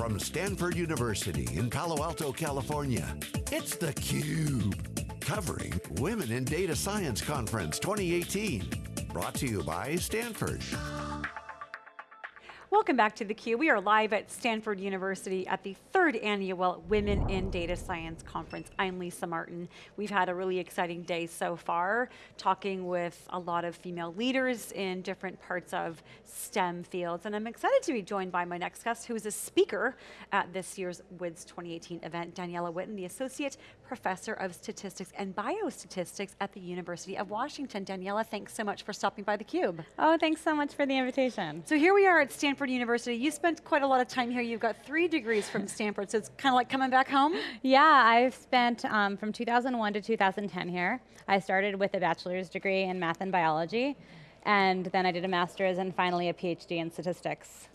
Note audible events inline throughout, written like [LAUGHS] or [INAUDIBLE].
From Stanford University in Palo Alto, California, it's theCUBE. Covering Women in Data Science Conference 2018. Brought to you by Stanford. Welcome back to theCUBE. We are live at Stanford University at the third annual Women in Data Science Conference. I'm Lisa Martin. We've had a really exciting day so far, talking with a lot of female leaders in different parts of STEM fields. And I'm excited to be joined by my next guest, who is a speaker at this year's WIDS 2018 event, Daniela Witten, the Associate Professor of Statistics and Biostatistics at the University of Washington. Daniela, thanks so much for stopping by theCUBE. Oh, thanks so much for the invitation. So here we are at Stanford Stanford University. You spent quite a lot of time here. You've got three degrees from Stanford, so it's kind of like coming back home? Yeah, I've spent um, from 2001 to 2010 here. I started with a bachelor's degree in math and biology, and then I did a master's and finally a PhD in statistics.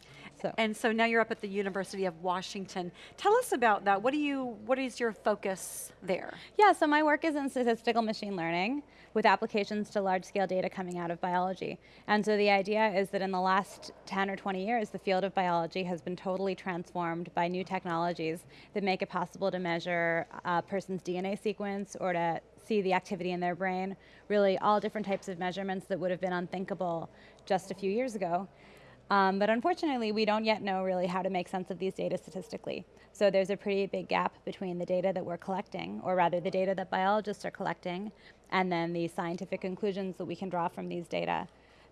So. And so now you're up at the University of Washington. Tell us about that. What do you, what is your focus there? Yeah, so my work is in statistical machine learning with applications to large scale data coming out of biology. And so the idea is that in the last 10 or 20 years, the field of biology has been totally transformed by new technologies that make it possible to measure uh, a person's DNA sequence or to see the activity in their brain, really all different types of measurements that would have been unthinkable just a few years ago. Um, but unfortunately, we don't yet know really how to make sense of these data statistically. So there's a pretty big gap between the data that we're collecting, or rather the data that biologists are collecting, and then the scientific conclusions that we can draw from these data.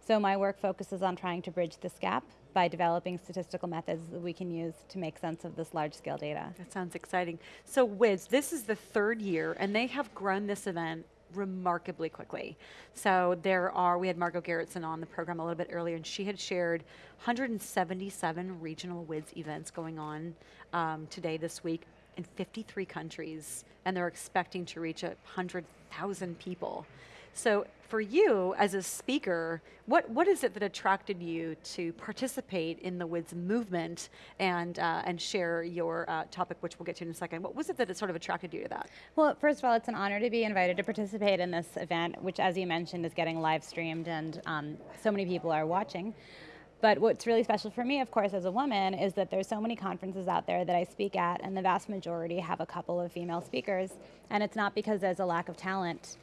So my work focuses on trying to bridge this gap by developing statistical methods that we can use to make sense of this large scale data. That sounds exciting. So WIDS, this is the third year and they have grown this event remarkably quickly. So there are, we had Margot Gerritsen on the program a little bit earlier and she had shared 177 regional WIDS events going on um, today, this week, in 53 countries, and they're expecting to reach 100,000 people. So for you as a speaker, what, what is it that attracted you to participate in the WIDS movement and, uh, and share your uh, topic, which we'll get to in a second. What was it that sort of attracted you to that? Well, first of all, it's an honor to be invited to participate in this event, which as you mentioned is getting live streamed and um, so many people are watching. But what's really special for me, of course, as a woman, is that there's so many conferences out there that I speak at, and the vast majority have a couple of female speakers. And it's not because there's a lack of talent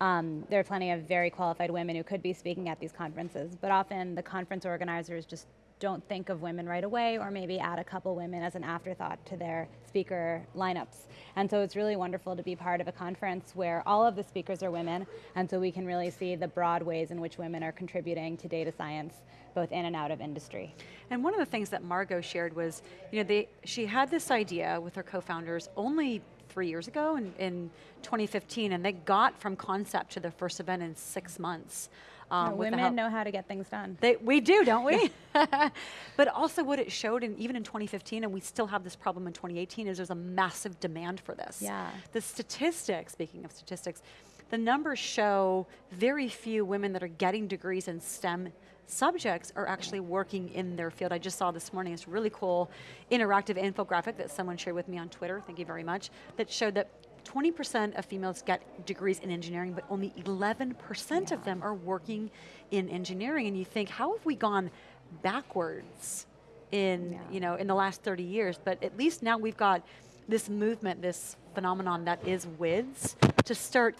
um, there are plenty of very qualified women who could be speaking at these conferences, but often the conference organizers just don't think of women right away or maybe add a couple women as an afterthought to their speaker lineups. And so it's really wonderful to be part of a conference where all of the speakers are women and so we can really see the broad ways in which women are contributing to data science both in and out of industry. And one of the things that Margot shared was, you know, they, she had this idea with her co-founders only three years ago in, in 2015, and they got from concept to their first event in six months. Um, women know how to get things done. They, we do, don't we? [LAUGHS] but also what it showed, in, even in 2015, and we still have this problem in 2018, is there's a massive demand for this. Yeah. The statistics, speaking of statistics, the numbers show very few women that are getting degrees in STEM subjects are actually working in their field. I just saw this morning, it's really cool interactive infographic that someone shared with me on Twitter, thank you very much, that showed that 20% of females get degrees in engineering, but only 11% yeah. of them are working in engineering. And you think, how have we gone backwards in, yeah. you know, in the last 30 years? But at least now we've got this movement, this phenomenon that is WIDS, to start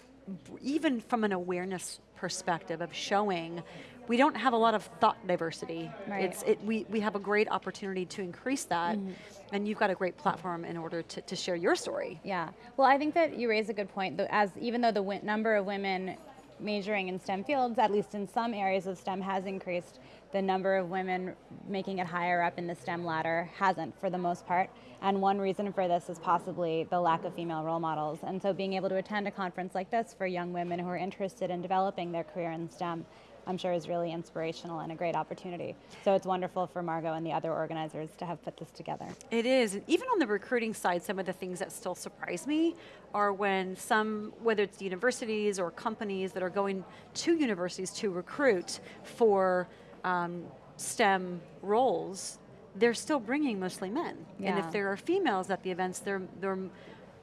even from an awareness perspective of showing we don't have a lot of thought diversity. Right. It's, it, we, we have a great opportunity to increase that, mm -hmm. and you've got a great platform in order to, to share your story. Yeah, well I think that you raise a good point, as even though the number of women majoring in STEM fields, at least in some areas of STEM has increased, the number of women making it higher up in the STEM ladder hasn't for the most part. And one reason for this is possibly the lack of female role models. And so being able to attend a conference like this for young women who are interested in developing their career in STEM I'm sure is really inspirational and a great opportunity. So it's wonderful for Margot and the other organizers to have put this together. It is, and even on the recruiting side, some of the things that still surprise me are when some, whether it's universities or companies that are going to universities to recruit for um, STEM roles, they're still bringing mostly men. Yeah. And if there are females at the events, they're, they're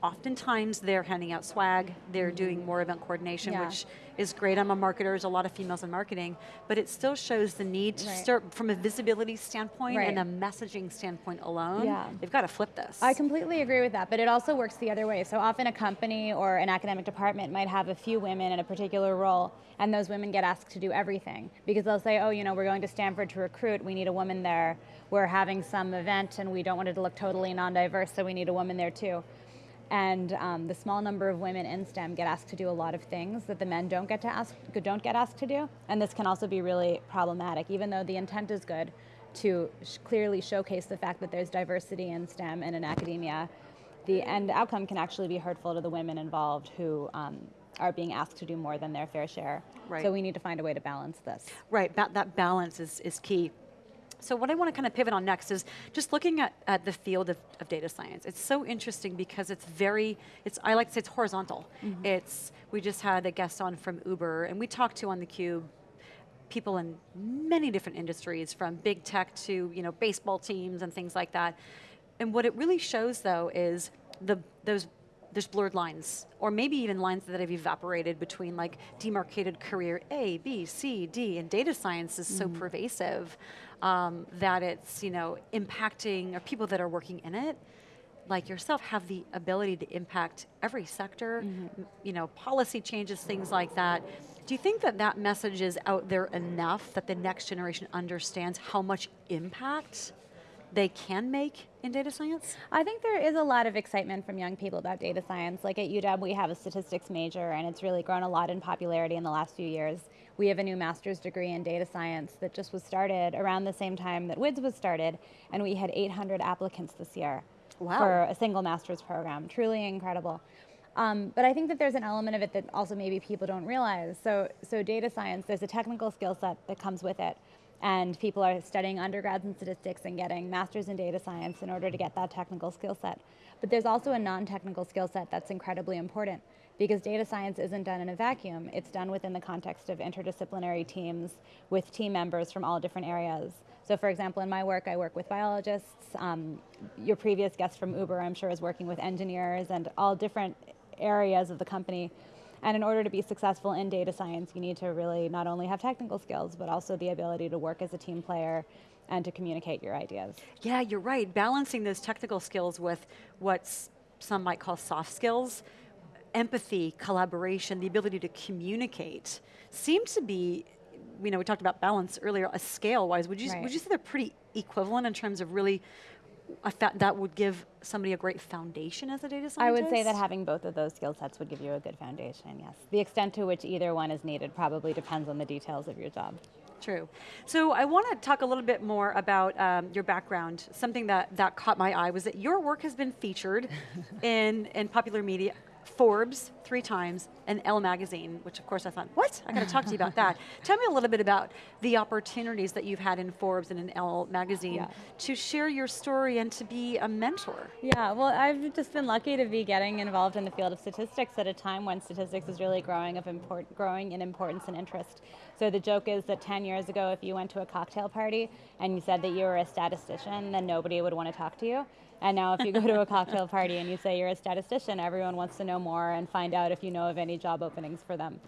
oftentimes they're handing out swag, they're doing more event coordination, Yeah. which is great. I'm a marketer, there's a lot of females in marketing, but it still shows the need to Right. start from a visibility standpoint and a messaging standpoint alone. Yeah. They've got to flip this. I completely agree with that, but it also works the other way. So often a company or an academic department might have a few women in a particular role, and those women get asked to do everything because they'll say, oh, you know, we're going to Stanford to recruit, we need a woman there. We're having some event and we don't want it to look totally non-diverse, so we need a woman there too. And um, the small number of women in STEM get asked to do a lot of things that the men don't get to ask, don't get asked to do, and this can also be really problematic, even though the intent is good to sh- clearly showcase the fact that there's diversity in STEM and in academia. The end outcome can actually be hurtful to the women involved who um, are being asked to do more than their fair share. Right. So we need to find a way to balance this. Right, that, that balance is, is key. So what I want to kind of pivot on next is just looking at, at the field of, of data science. It's so interesting because it's very, it's I like to say it's horizontal. Mm-hmm. It's, we just had a guest on from Uber and we talked to on theCUBE people in many different industries from big tech to you know baseball teams and things like that. And what it really shows though is the those there's blurred lines or maybe even lines that have evaporated between like demarcated career A, B, C, D and data science is so pervasive um, that it's you know impacting or people that are working in it like yourself have the ability to impact every sector, m- you know, policy changes, things like that. Do you think that that message is out there enough that the next generation understands how much impact they can make in data science? I think there is a lot of excitement from young people about data science. Like at UW, we have a statistics major, and it's really grown a lot in popularity in the last few years. We have a new master's degree in data science that just was started around the same time that WIDS was started, and we had 800 applicants this year Wow. for a single master's program. Truly incredible. Um, but I think that there's an element of it that also maybe people don't realize. So, so data science, there's a technical skill set that comes with it. And people are studying undergrads in statistics and getting masters in data science in order to get that technical skill set. But there's also a non-technical skill set that's incredibly important because data science isn't done in a vacuum. It's done within the context of interdisciplinary teams with team members from all different areas. So for example, in my work, I work with biologists. Um, your previous guest from Uber, I'm sure, is working with engineers and all different areas of the company. And in order to be successful in data science, you need to really not only have technical skills, but also the ability to work as a team player and to communicate your ideas. Yeah, you're right. Balancing those technical skills with what some might call soft skills, empathy, collaboration, the ability to communicate, seems to be, you know, we talked about balance earlier, a scale-wise. Would you, Right. would you say they're pretty equivalent in terms of really, a fa- that would give somebody a great foundation as a data scientist? I would say that having both of those skill sets would give you a good foundation, yes. The extent to which either one is needed probably depends on the details of your job. True. So I want to talk a little bit more about um, your background. Something that, that caught my eye was that your work has been featured [LAUGHS] in, in popular media, Forbes three times, and Elle Magazine, which of course I thought, what? I got to talk to you about that. [LAUGHS] Tell me a little bit about the opportunities that you've had in Forbes and in Elle Magazine Yeah. to share your story and to be a mentor. Yeah, well, I've just been lucky to be getting involved in the field of statistics at a time when statistics is really growing of import, growing in importance and interest. So the joke is that 10 years ago, if you went to a cocktail party and you said that you were a statistician, then nobody would want to talk to you. And now if you go to a cocktail [LAUGHS] party and you say you're a statistician, everyone wants to know more and find out if you know of any job openings for them.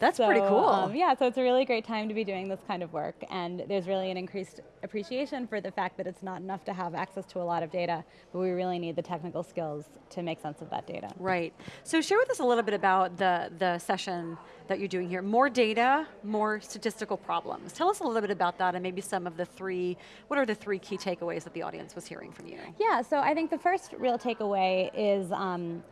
That's So, pretty cool. um, yeah, so it's a really great time to be doing this kind of work, and there's really an increased appreciation for the fact that it's not enough to have access to a lot of data, but we really need the technical skills to make sense of that data. Right. So share with us a little bit about the, the session that you're doing here. More data, more statistical problems. Tell us a little bit about that and maybe some of the three, what are the three key takeaways that the audience was hearing from you? Yeah, so I think the first real takeaway is um,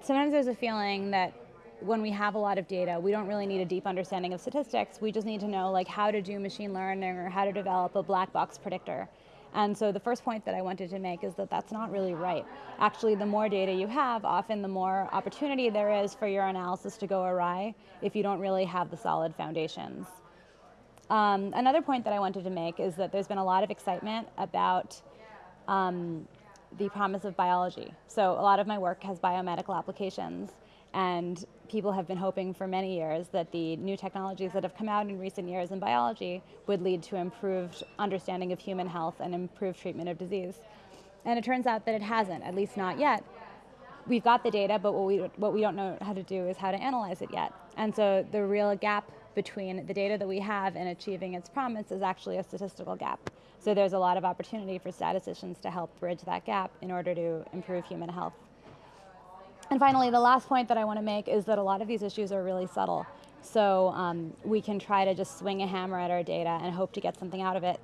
sometimes there's a feeling that when we have a lot of data, we don't really need a deep understanding of statistics. We just need to know like how to do machine learning or how to develop a black box predictor. And so the first point that I wanted to make is that that's not really right. Actually, the more data you have, often the more opportunity there is for your analysis to go awry if you don't really have the solid foundations. Um, another point that I wanted to make is that there's been a lot of excitement about um, the promise of biology. So a lot of my work has biomedical applications, and people have been hoping for many years that the new technologies that have come out in recent years in biology would lead to improved understanding of human health and improved treatment of disease. And it turns out that it hasn't, at least not yet. we've got the data, but what we, what we don't know how to do is how to analyze it yet. And so the real gap between the data that we have and achieving its promise is actually a statistical gap. So there's a lot of opportunity for statisticians to help bridge that gap in order to improve human health. And finally, the last point that I want to make is that a lot of these issues are really subtle. So um, we can try to just swing a hammer at our data and hope to get something out of it.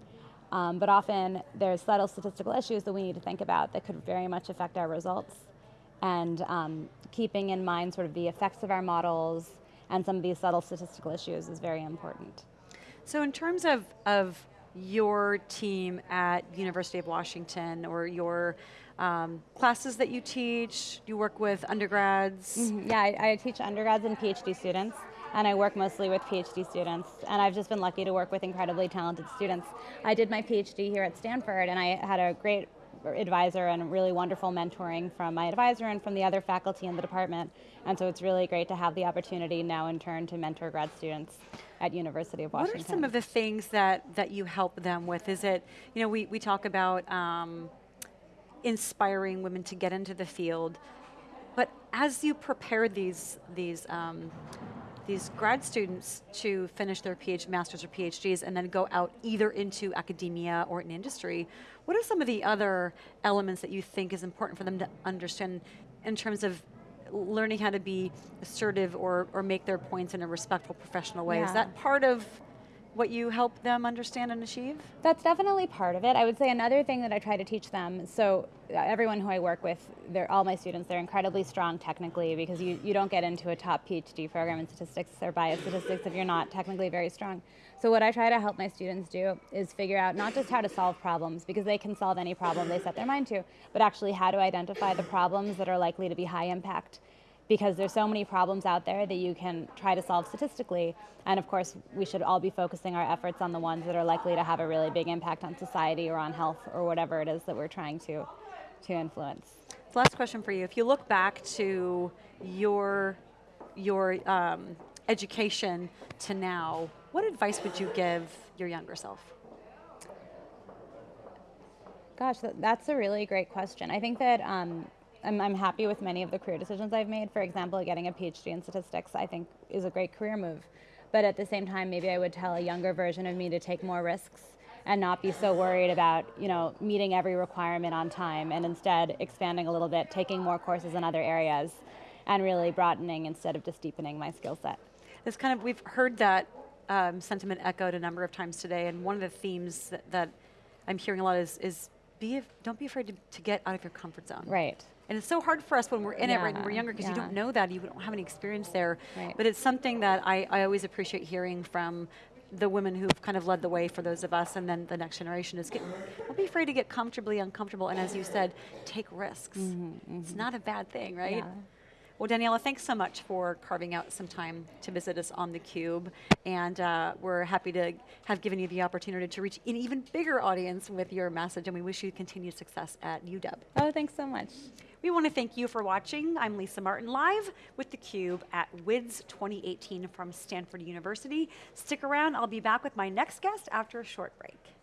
Um, but often there's subtle statistical issues that we need to think about that could very much affect our results. And um, keeping in mind sort of the effects of our models and some of these subtle statistical issues is very important. So in terms of, of your team at University of Washington or your um, classes that you teach, you work with undergrads? Mm -hmm. Yeah, I, I teach undergrads and PhD students and I work mostly with PhD students. And I've just been lucky to work with incredibly talented students. I did my PhD here at Stanford, and I had a great advisor and really wonderful mentoring from my advisor and from the other faculty in the department. And so it's really great to have the opportunity now in turn to mentor grad students at University of Washington. What are some of the things that, that you help them with? Is it, you know, we, we talk about um, inspiring women to get into the field, but as you prepare these, these um, these grad students to finish their PhD, masters or PhDs and then go out either into academia or in industry, what are some of the other elements that you think is important for them to understand in terms of learning how to be assertive or, or make their points in a respectful professional way? Yeah. Is that part of what you help them understand and achieve? That's definitely part of it. I would say another thing that I try to teach them, so uh, everyone who I work with, they're all my students, they're incredibly strong technically because you, you don't get into a top PhD program in statistics or biostatistics if you're not technically very strong. So what I try to help my students do is figure out not just how to solve problems, because they can solve any problem they set their mind to, but actually how to identify the problems that are likely to be high impact because there's so many problems out there that you can try to solve statistically. And of course, we should all be focusing our efforts on the ones that are likely to have a really big impact on society or on health or whatever it is that we're trying to, to influence. last question for you. If you look back to your, your um, education to now, what advice would you give your younger self? Gosh, that's a really great question. I think that um, I'm, I'm happy with many of the career decisions I've made. For example, getting a PhD in statistics I think is a great career move. But at the same time, maybe I would tell a younger version of me to take more risks and not be so worried about you know meeting every requirement on time and instead expanding a little bit, taking more courses in other areas, and really broadening instead of just deepening my skill set. This kind of we've heard that um, sentiment echoed a number of times today, and one of the themes that, that I'm hearing a lot is, is be don't be afraid to, to get out of your comfort zone. Right. And it's so hard for us when we're in yeah, it right when we're younger because yeah. you don't know that, you don't have any experience there. Right. But it's something that I, I always appreciate hearing from the women who've kind of led the way for those of us and then the next generation is get, don't be afraid to get comfortably uncomfortable and as you said, take risks. Mm -hmm, mm -hmm. It's not a bad thing, right? Yeah. Well, Daniela, thanks so much for carving out some time to visit us on theCUBE. And uh, we're happy to have given you the opportunity to reach an even bigger audience with your message, and we wish you continued success at UW. Oh, thanks so much. We want to thank you for watching. I'm Lisa Martin, live with theCUBE at WIDS 2018 from Stanford University. Stick around, I'll be back with my next guest after a short break.